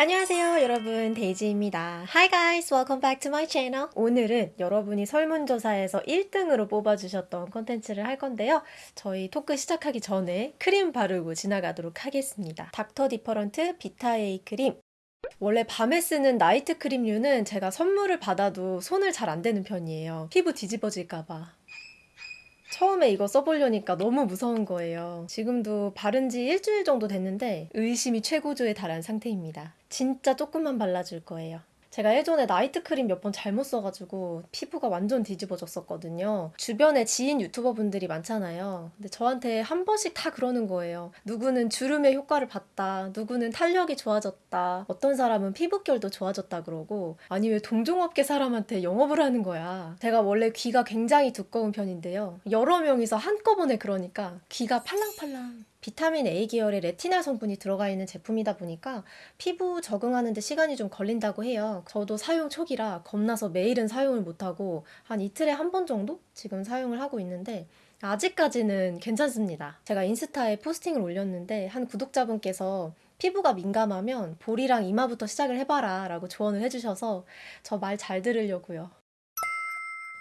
안녕하세요 여러분. 데이지입니다. Hi guys welcome back to my channel. 오늘은 여러분이 설문조사에서 1등으로 뽑아주셨던 컨텐츠를 할 건데요. 저희 토크 시작하기 전에 크림 바르고 지나가도록 하겠습니다. Dr. Different Vita A 크림. 원래 밤에 쓰는 나이트 크림류는 제가 선물을 받아도 손을 잘 안 대는 편이에요. 피부 뒤집어질까봐 처음에 이거 써보려니까 너무 무서운 거예요. 지금도 바른 지 일주일 정도 됐는데 의심이 최고조에 달한 상태입니다. 진짜 조금만 발라줄 거예요. 제가 예전에 나이트 크림 몇 번 잘못 써가지고 피부가 완전 뒤집어졌었거든요. 주변에 지인 유튜버 분들이 많잖아요. 근데 저한테 한 번씩 다 그러는 거예요. 누구는 주름의 효과를 봤다. 누구는 탄력이 좋아졌다. 어떤 사람은 피부결도 좋아졌다 그러고 아니 왜 동종업계 사람한테 영업을 하는 거야. 제가 원래 귀가 굉장히 두꺼운 편인데요. 여러 명이서 한꺼번에 그러니까 귀가 팔랑팔랑 비타민 A 계열의 레티날 성분이 들어가 있는 제품이다 보니까 피부 적응하는 데 시간이 좀 걸린다고 해요. 저도 사용 초기라 겁나서 매일은 사용을 못하고 한 이틀에 한 번 정도 지금 사용을 하고 있는데 아직까지는 괜찮습니다. 제가 인스타에 포스팅을 올렸는데 한 구독자분께서 피부가 민감하면 볼이랑 이마부터 시작을 해봐라 라고 조언을 해주셔서 저 말 잘 들으려고요.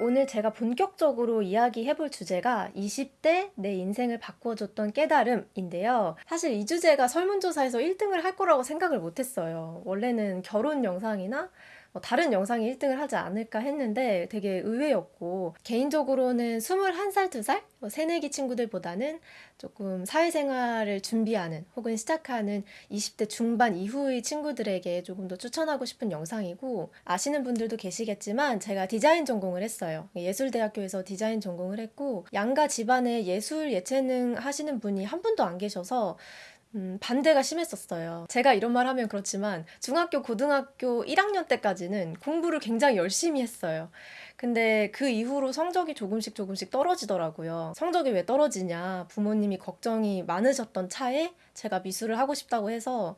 오늘 제가 본격적으로 이야기해 볼 주제가 20대 내 인생을 바꿔줬던 깨달음인데요. 사실 이 주제가 설문조사에서 1등을 할 거라고 생각을 못했어요. 원래는 결혼 영상이나 뭐 다른 영상이 1등을 하지 않을까 했는데 되게 의외였고 개인적으로는 21살, 2살? 뭐 새내기 친구들보다는 조금 사회생활을 준비하는 혹은 시작하는 20대 중반 이후의 친구들에게 조금 더 추천하고 싶은 영상이고 아시는 분들도 계시겠지만 제가 디자인 전공을 했어요. 예술대학교에서 디자인 전공을 했고 양가 집안에 예술 예체능 하시는 분이 한 분도 안 계셔서 음, 반대가 심했었어요. 제가 이런 말 하면 그렇지만 중학교, 고등학교 1학년 때까지는 공부를 굉장히 열심히 했어요. 근데 그 이후로 성적이 조금씩 조금씩 떨어지더라고요. 성적이 왜 떨어지냐. 부모님이 걱정이 많으셨던 차에 제가 미술을 하고 싶다고 해서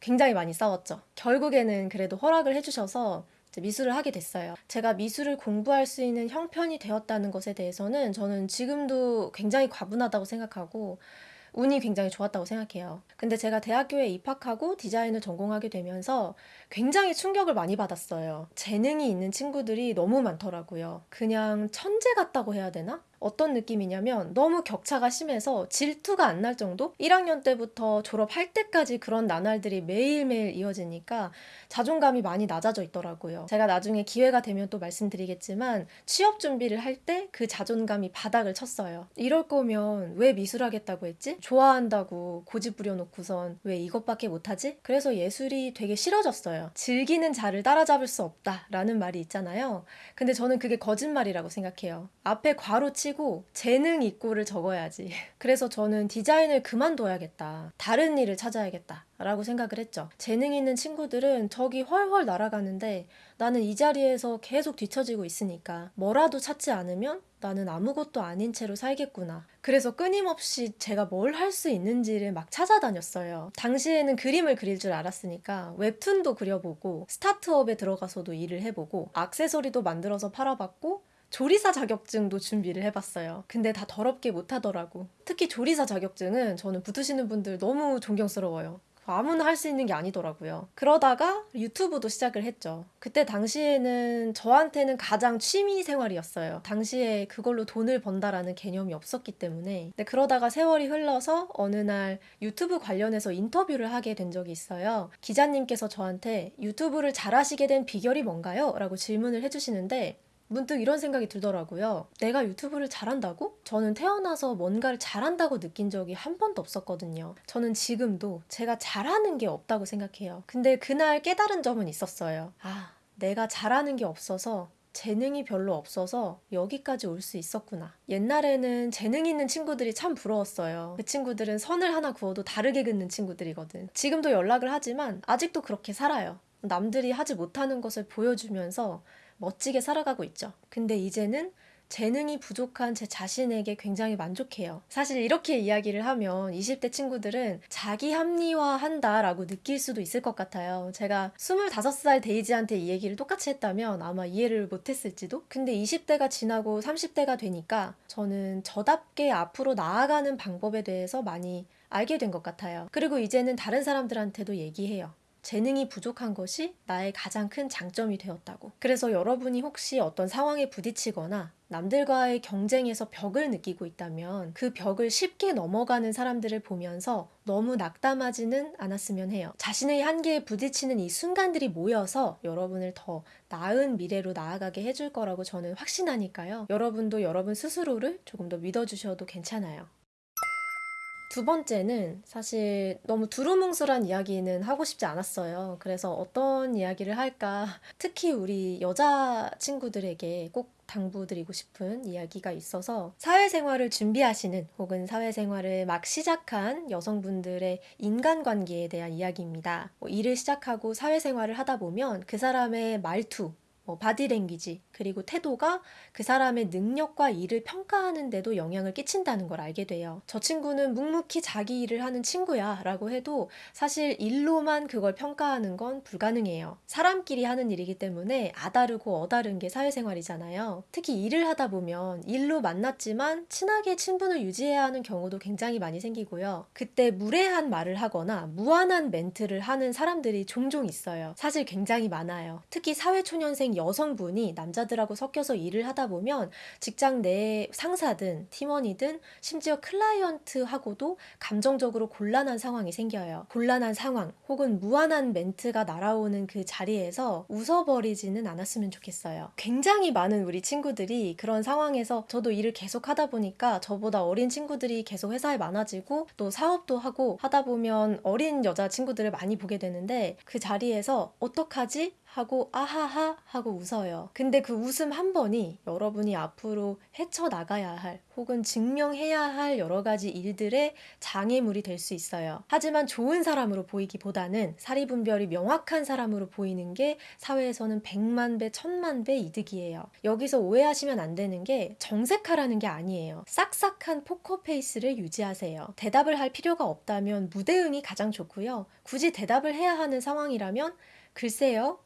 굉장히 많이 싸웠죠. 결국에는 그래도 허락을 해주셔서 미술을 하게 됐어요. 제가 미술을 공부할 수 있는 형편이 되었다는 것에 대해서는 저는 지금도 굉장히 과분하다고 생각하고 운이 굉장히 좋았다고 생각해요. 근데 제가 대학교에 입학하고 디자인을 전공하게 되면서 굉장히 충격을 많이 받았어요. 재능이 있는 친구들이 너무 많더라고요. 그냥 천재 같다고 해야 되나? 어떤 느낌이냐면 너무 격차가 심해서 질투가 안 날 정도? 1학년 때부터 졸업할 때까지 그런 나날들이 매일매일 이어지니까 자존감이 많이 낮아져 있더라고요. 제가 나중에 기회가 되면 또 말씀드리겠지만 취업 준비를 할 때 그 자존감이 바닥을 쳤어요. 이럴 거면 왜 미술 하겠다고 했지? 좋아한다고 고집 부려놓고선 왜 이것밖에 못하지? 그래서 예술이 되게 싫어졌어요. 즐기는 자를 따라잡을 수 없다라는 말이 있잖아요. 근데 저는 그게 거짓말이라고 생각해요. 앞에 괄호 치고 치고 재능 있고를 적어야지. 그래서 저는 디자인을 그만둬야겠다. 다른 일을 찾아야겠다. 라고 생각을 했죠. 재능 있는 친구들은 저기 훨훨 날아가는데 나는 이 자리에서 계속 뒤처지고 있으니까 뭐라도 찾지 않으면 나는 아무것도 아닌 채로 살겠구나. 그래서 끊임없이 제가 뭘 할 수 있는지를 막 찾아다녔어요. 당시에는 그림을 그릴 줄 알았으니까 웹툰도 그려보고 스타트업에 들어가서도 일을 해보고 악세서리도 만들어서 팔아봤고 조리사 자격증도 준비를 해봤어요. 근데 다 더럽게 못하더라고. 특히 조리사 자격증은 저는 붙으시는 분들 너무 존경스러워요. 아무나 할 수 있는 게 아니더라고요. 그러다가 유튜브도 시작을 했죠. 그때 당시에는 저한테는 가장 취미 생활이었어요. 당시에 그걸로 돈을 번다라는 개념이 없었기 때문에. 근데 그러다가 세월이 흘러서 어느 날 유튜브 관련해서 인터뷰를 하게 된 적이 있어요. 기자님께서 저한테 유튜브를 잘하시게 된 비결이 뭔가요? 라고 질문을 해주시는데 문득 이런 생각이 들더라고요. 내가 유튜브를 잘한다고? 저는 태어나서 뭔가를 잘한다고 느낀 적이 한 번도 없었거든요. 저는 지금도 제가 잘하는 게 없다고 생각해요. 근데 그날 깨달은 점은 있었어요. 아, 내가 잘하는 게 없어서 재능이 별로 없어서 여기까지 올 수 있었구나. 옛날에는 재능 있는 친구들이 참 부러웠어요. 그 친구들은 선을 하나 구워도 다르게 긋는 친구들이거든. 지금도 연락을 하지만 아직도 그렇게 살아요. 남들이 하지 못하는 것을 보여주면서 멋지게 살아가고 있죠. 근데 이제는 재능이 부족한 제 자신에게 굉장히 만족해요. 사실 이렇게 이야기를 하면 20대 친구들은 자기 합리화한다 라고 느낄 수도 있을 것 같아요. 제가 25살 데이지한테 이 얘기를 똑같이 했다면 아마 이해를 못했을지도? 근데 20대가 지나고 30대가 되니까 저는 저답게 앞으로 나아가는 방법에 대해서 많이 알게 된 것 같아요. 그리고 이제는 다른 사람들한테도 얘기해요. 재능이 부족한 것이 나의 가장 큰 장점이 되었다고. 그래서 여러분이 혹시 어떤 상황에 부딪히거나 남들과의 경쟁에서 벽을 느끼고 있다면 그 벽을 쉽게 넘어가는 사람들을 보면서 너무 낙담하지는 않았으면 해요. 자신의 한계에 부딪히는 이 순간들이 모여서 여러분을 더 나은 미래로 나아가게 해줄 거라고 저는 확신하니까요. 여러분도 여러분 스스로를 조금 더 믿어주셔도 괜찮아요. 두 번째는 사실 너무 두루뭉술한 이야기는 하고 싶지 않았어요. 그래서 어떤 이야기를 할까. 특히 우리 여자 친구들에게 꼭 당부드리고 싶은 이야기가 있어서 사회생활을 준비하시는 혹은 사회생활을 막 시작한 여성분들의 인간관계에 대한 이야기입니다. 뭐 일을 시작하고 사회생활을 하다 보면 그 사람의 말투, 뭐 바디랭귀지 그리고 태도가 그 사람의 능력과 일을 평가하는 데도 영향을 끼친다는 걸 알게 돼요. 저 친구는 묵묵히 자기 일을 하는 친구야 라고 해도 사실 일로만 그걸 평가하는 건 불가능해요. 사람끼리 하는 일이기 때문에 아다르고 어다른 게 사회생활이잖아요. 특히 일을 하다 보면 일로 만났지만 친하게 친분을 유지해야 하는 경우도 굉장히 많이 생기고요. 그때 무례한 말을 하거나 무한한 멘트를 하는 사람들이 종종 있어요. 사실 굉장히 많아요. 특히 사회초년생 여성분이 남자들하고 섞여서 일을 하다 보면 직장 내 상사든 팀원이든 심지어 클라이언트하고도 감정적으로 곤란한 상황이 생겨요. 곤란한 상황 혹은 무한한 멘트가 날아오는 그 자리에서 웃어버리지는 않았으면 좋겠어요. 굉장히 많은 우리 친구들이 그런 상황에서 저도 일을 계속 하다 보니까 저보다 어린 친구들이 계속 회사에 많아지고 또 사업도 하고 하다 보면 어린 여자 친구들을 많이 보게 되는데 그 자리에서 어떡하지? 하고 아하하 하고 웃어요. 근데 그 웃음 한 번이 여러분이 앞으로 헤쳐나가야 할 혹은 증명해야 할 여러 가지 일들의 장애물이 될 수 있어요. 하지만 좋은 사람으로 보이기보다는 사리분별이 명확한 사람으로 보이는 게 사회에서는 백만 배, 천만 배 이득이에요. 여기서 오해하시면 안 되는 게 정색하라는 게 아니에요. 싹싹한 포커 페이스를 유지하세요. 대답을 할 필요가 없다면 무대응이 가장 좋고요. 굳이 대답을 해야 하는 상황이라면 글쎄요.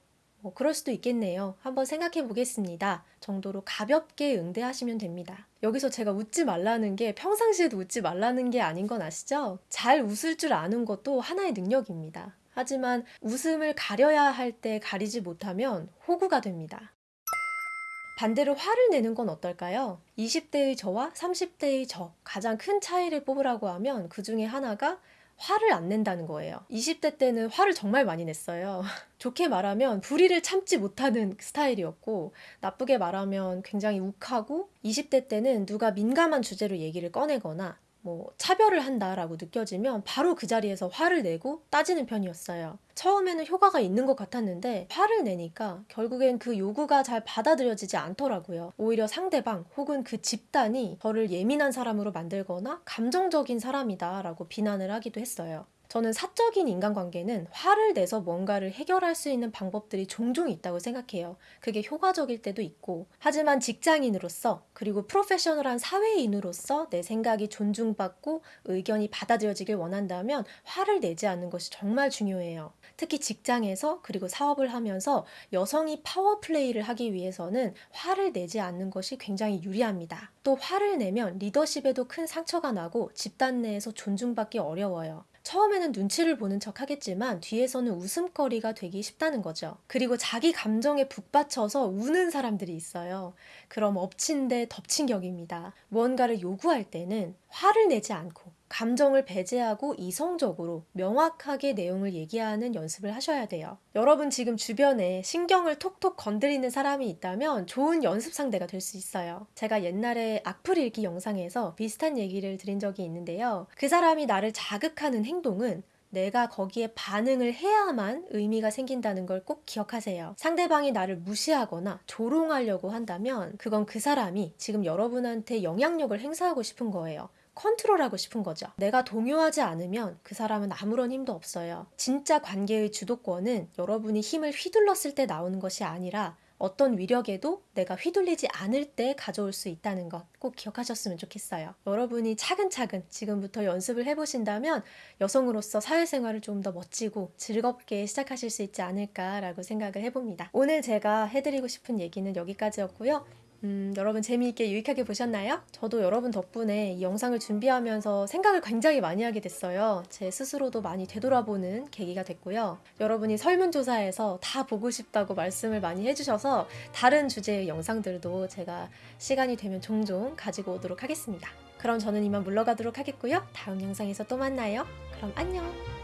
뭐 그럴 수도 있겠네요. 한번 생각해 보겠습니다. 정도로 가볍게 응대하시면 됩니다. 여기서 제가 웃지 말라는 게 평상시에도 웃지 말라는 게 아닌 건 아시죠? 잘 웃을 줄 아는 것도 하나의 능력입니다. 하지만 웃음을 가려야 할 때 가리지 못하면 호구가 됩니다. 반대로 화를 내는 건 어떨까요? 20대의 저와 30대의 저, 가장 큰 차이를 뽑으라고 하면 그 중에 하나가 화를 안 낸다는 거예요. 20대 때는 화를 정말 많이 냈어요. 좋게 말하면 불의를 참지 못하는 스타일이었고 나쁘게 말하면 굉장히 욱하고 20대 때는 누가 민감한 주제로 얘기를 꺼내거나 뭐 차별을 한다라고 느껴지면 바로 그 자리에서 화를 내고 따지는 편이었어요. 처음에는 효과가 있는 것 같았는데 화를 내니까 결국엔 그 요구가 잘 받아들여지지 않더라고요. 오히려 상대방 혹은 그 집단이 저를 예민한 사람으로 만들거나 감정적인 사람이다 라고 비난을 하기도 했어요. 저는 사적인 인간관계는 화를 내서 뭔가를 해결할 수 있는 방법들이 종종 있다고 생각해요. 그게 효과적일 때도 있고. 하지만 직장인으로서 그리고 프로페셔널한 사회인으로서 내 생각이 존중받고 의견이 받아들여지길 원한다면 화를 내지 않는 것이 정말 중요해요. 특히 직장에서 그리고 사업을 하면서 여성이 파워플레이를 하기 위해서는 화를 내지 않는 것이 굉장히 유리합니다. 또 화를 내면 리더십에도 큰 상처가 나고 집단 내에서 존중받기 어려워요. 처음에는 눈치를 보는 척 하겠지만 뒤에서는 웃음거리가 되기 쉽다는 거죠. 그리고 자기 감정에 북받쳐서 우는 사람들이 있어요. 그럼 엎친 데 덮친 격입니다. 무언가를 요구할 때는 화를 내지 않고 감정을 배제하고 이성적으로 명확하게 내용을 얘기하는 연습을 하셔야 돼요. 여러분 지금 주변에 신경을 톡톡 건드리는 사람이 있다면 좋은 연습 상대가 될 수 있어요. 제가 옛날에 악플 읽기 영상에서 비슷한 얘기를 드린 적이 있는데요. 그 사람이 나를 자극하는 행동은 내가 거기에 반응을 해야만 의미가 생긴다는 걸 꼭 기억하세요. 상대방이 나를 무시하거나 조롱하려고 한다면 그건 그 사람이 지금 여러분한테 영향력을 행사하고 싶은 거예요. 컨트롤하고 싶은 거죠. 내가 동요하지 않으면 그 사람은 아무런 힘도 없어요. 진짜 관계의 주도권은 여러분이 힘을 휘둘렀을 때 나오는 것이 아니라 어떤 위력에도 내가 휘둘리지 않을 때 가져올 수 있다는 것 꼭 기억하셨으면 좋겠어요. 여러분이 차근차근 지금부터 연습을 해보신다면 여성으로서 사회생활을 좀 더 멋지고 즐겁게 시작하실 수 있지 않을까라고 생각을 해봅니다. 오늘 제가 해드리고 싶은 얘기는 여기까지였고요. 음, 여러분 재미있게 유익하게 보셨나요? 저도 여러분 덕분에 이 영상을 준비하면서 생각을 굉장히 많이 하게 됐어요. 제 스스로도 많이 되돌아보는 계기가 됐고요. 여러분이 설문조사에서 다 보고 싶다고 말씀을 많이 해주셔서 다른 주제의 영상들도 제가 시간이 되면 종종 가지고 오도록 하겠습니다. 그럼 저는 이만 물러가도록 하겠고요. 다음 영상에서 또 만나요. 그럼 안녕!